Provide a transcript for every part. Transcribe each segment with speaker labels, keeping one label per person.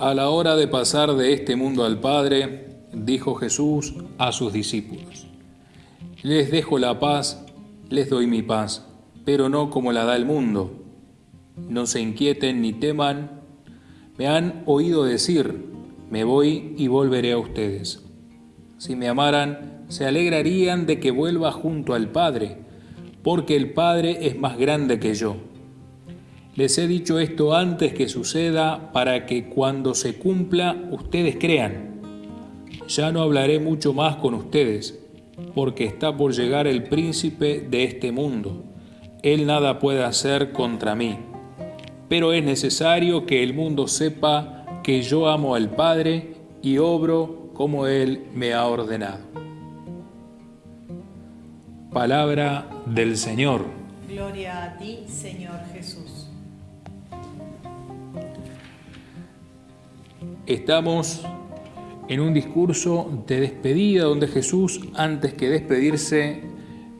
Speaker 1: A la hora de pasar de este mundo al Padre, dijo Jesús a sus discípulos, Les dejo la paz, les doy mi paz, pero no como la da el mundo. No se inquieten ni teman. Me han oído decir, me voy y volveré a ustedes. Si me amaran, se alegrarían de que vuelva junto al Padre, porque el Padre es más grande que yo les he dicho esto antes que suceda para que cuando se cumpla ustedes crean. Ya no hablaré mucho más con ustedes, porque está por llegar el príncipe de este mundo. Él nada puede hacer contra mí. Pero es necesario que el mundo sepa que yo amo al Padre y obro como Él me ha ordenado. Palabra del Señor.
Speaker 2: Gloria a ti, Señor Jesús.
Speaker 1: Estamos en un discurso de despedida donde Jesús, antes que despedirse,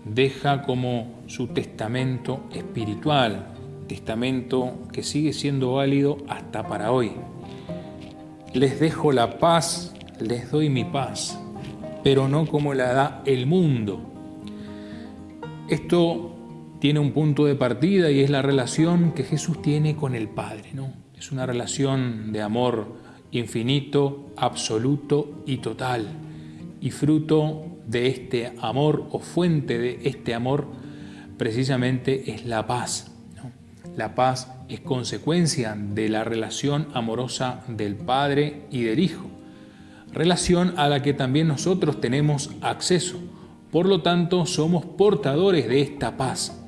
Speaker 1: deja como su testamento espiritual, testamento que sigue siendo válido hasta para hoy. Les dejo la paz, les doy mi paz, pero no como la da el mundo. Esto tiene un punto de partida y es la relación que Jesús tiene con el Padre, ¿no? Es una relación de amor infinito, absoluto y total, y fruto de este amor o fuente de este amor precisamente es la paz. La paz es consecuencia de la relación amorosa del Padre y del Hijo, relación a la que también nosotros tenemos acceso. Por lo tanto, somos portadores de esta paz.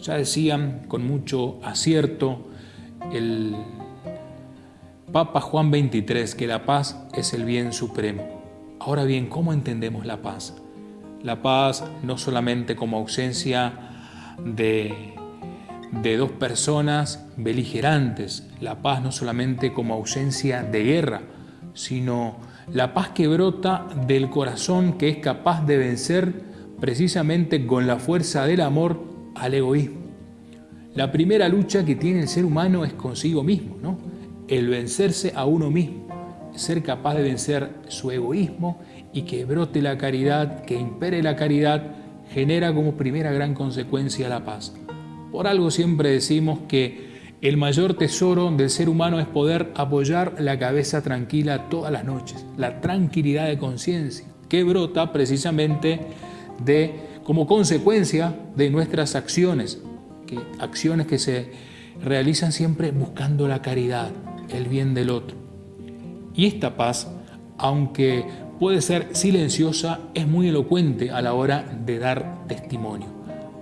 Speaker 1: Ya decían con mucho acierto el Papa Juan 23, que la paz es el bien supremo. Ahora bien, ¿cómo entendemos la paz? La paz no solamente como ausencia de, de dos personas beligerantes, la paz no solamente como ausencia de guerra, sino la paz que brota del corazón que es capaz de vencer precisamente con la fuerza del amor al egoísmo. La primera lucha que tiene el ser humano es consigo mismo, ¿no? el vencerse a uno mismo, ser capaz de vencer su egoísmo y que brote la caridad, que impere la caridad, genera como primera gran consecuencia la paz. Por algo siempre decimos que el mayor tesoro del ser humano es poder apoyar la cabeza tranquila todas las noches, la tranquilidad de conciencia, que brota precisamente de, como consecuencia de nuestras acciones, que, acciones que se realizan siempre buscando la caridad, el bien del otro. Y esta paz, aunque puede ser silenciosa, es muy elocuente a la hora de dar testimonio.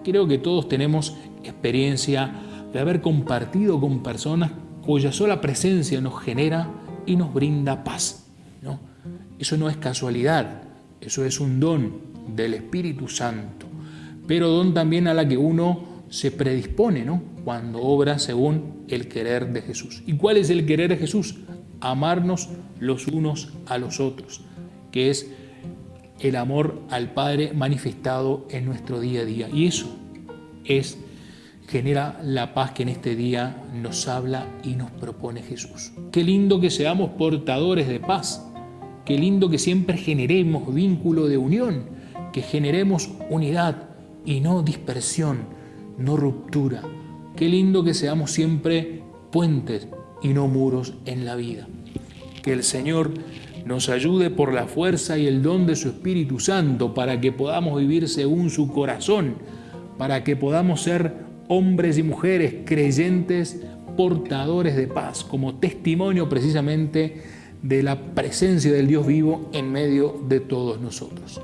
Speaker 1: Creo que todos tenemos experiencia de haber compartido con personas cuya sola presencia nos genera y nos brinda paz. ¿no? Eso no es casualidad, eso es un don del Espíritu Santo, pero don también a la que uno se predispone ¿no? cuando obra según el querer de Jesús. ¿Y cuál es el querer de Jesús? Amarnos los unos a los otros, que es el amor al Padre manifestado en nuestro día a día. Y eso es genera la paz que en este día nos habla y nos propone Jesús. Qué lindo que seamos portadores de paz. Qué lindo que siempre generemos vínculo de unión, que generemos unidad y no dispersión no ruptura. Qué lindo que seamos siempre puentes y no muros en la vida. Que el Señor nos ayude por la fuerza y el don de su Espíritu Santo para que podamos vivir según su corazón, para que podamos ser hombres y mujeres creyentes, portadores de paz, como testimonio precisamente de la presencia del Dios vivo en medio de todos nosotros.